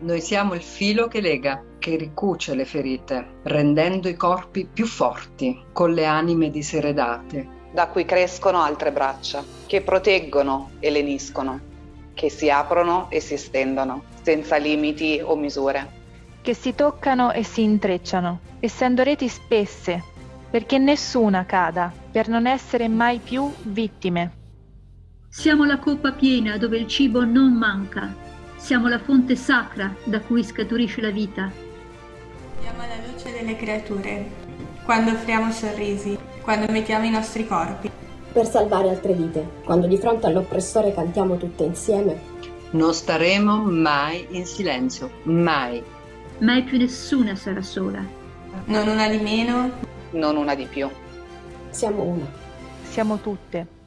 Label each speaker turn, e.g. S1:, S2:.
S1: Noi siamo il filo che lega, che ricuce le ferite, rendendo i corpi più forti, con le anime diseredate.
S2: Da cui crescono altre braccia, che proteggono e leniscono, che si aprono e si stendono, senza limiti o misure.
S3: Che si toccano e si intrecciano, essendo reti spesse, perché nessuna cada, per non essere mai più vittime.
S4: Siamo la coppa piena dove il cibo non manca, siamo la fonte sacra da cui scaturisce la vita.
S5: Siamo la luce delle creature, quando offriamo sorrisi, quando mettiamo i nostri corpi.
S6: Per salvare altre vite, quando di fronte all'oppressore cantiamo tutte insieme.
S1: Non staremo mai in silenzio, mai.
S4: Mai più nessuna sarà sola.
S5: Non una di meno,
S2: non una di più.
S6: Siamo una.
S3: Siamo tutte.